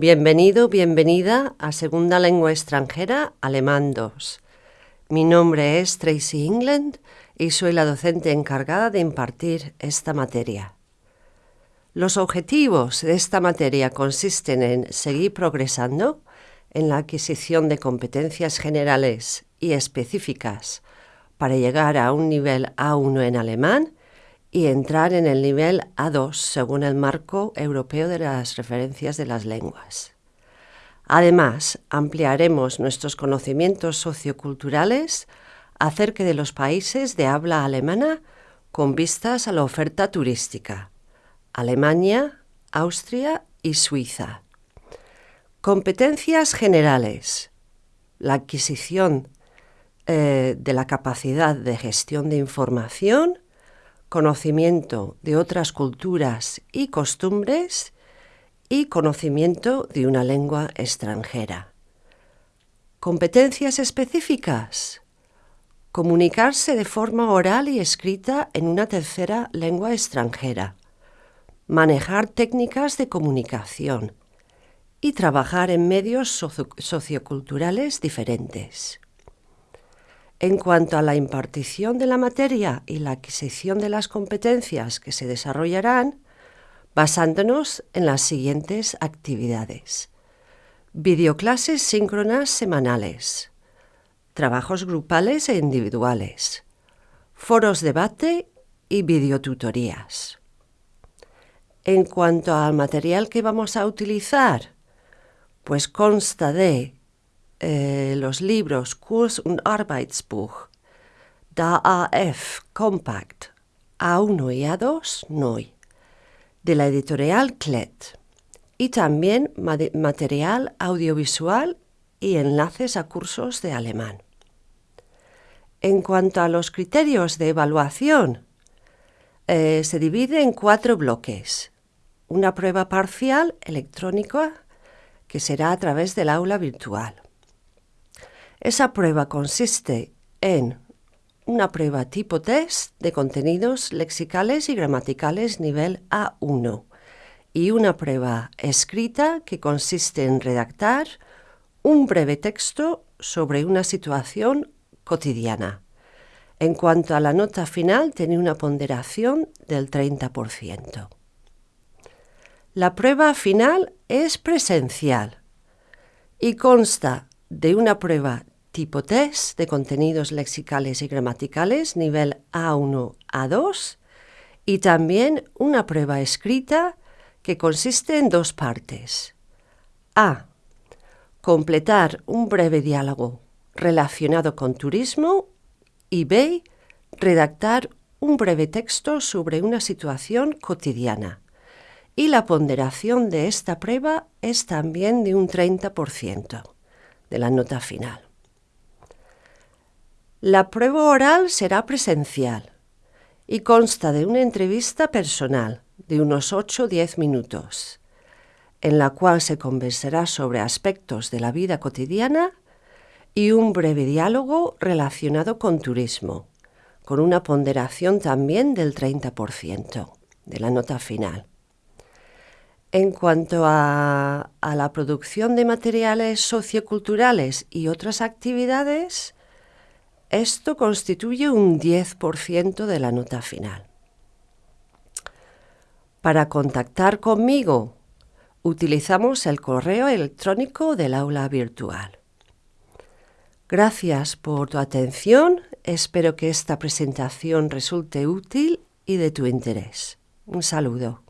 Bienvenido, bienvenida a Segunda Lengua Extranjera, Alemán 2. Mi nombre es Tracy England y soy la docente encargada de impartir esta materia. Los objetivos de esta materia consisten en seguir progresando en la adquisición de competencias generales y específicas para llegar a un nivel A1 en alemán y entrar en el nivel A2 según el marco europeo de las referencias de las lenguas. Además, ampliaremos nuestros conocimientos socioculturales acerca de los países de habla alemana con vistas a la oferta turística, Alemania, Austria y Suiza. Competencias generales. La adquisición eh, de la capacidad de gestión de información, conocimiento de otras culturas y costumbres y conocimiento de una lengua extranjera. Competencias específicas. Comunicarse de forma oral y escrita en una tercera lengua extranjera. Manejar técnicas de comunicación y trabajar en medios socioculturales diferentes. En cuanto a la impartición de la materia y la adquisición de las competencias que se desarrollarán, basándonos en las siguientes actividades. Videoclases síncronas semanales, trabajos grupales e individuales, foros debate y videotutorías. En cuanto al material que vamos a utilizar, pues consta de eh, los libros Kurs und Arbeitsbuch, da AF Compact A1 y A2 NOI, de la editorial Klet, y también material audiovisual y enlaces a cursos de alemán. En cuanto a los criterios de evaluación, eh, se divide en cuatro bloques. Una prueba parcial electrónica que será a través del aula virtual. Esa prueba consiste en una prueba tipo test de contenidos lexicales y gramaticales nivel A1 y una prueba escrita que consiste en redactar un breve texto sobre una situación cotidiana. En cuanto a la nota final, tiene una ponderación del 30%. La prueba final es presencial y consta de una prueba tipo test de contenidos lexicales y gramaticales nivel A1, A2 y también una prueba escrita que consiste en dos partes. A. Completar un breve diálogo relacionado con turismo y B. Redactar un breve texto sobre una situación cotidiana. Y la ponderación de esta prueba es también de un 30% de la nota final. La prueba oral será presencial y consta de una entrevista personal de unos 8 o 10 minutos, en la cual se conversará sobre aspectos de la vida cotidiana y un breve diálogo relacionado con turismo, con una ponderación también del 30% de la nota final. En cuanto a, la producción de materiales socioculturales y otras actividades, esto constituye un 10% de la nota final. Para contactar conmigo, utilizamos el correo electrónico del aula virtual. Gracias por tu atención, espero que esta presentación resulte útil y de tu interés. Un saludo.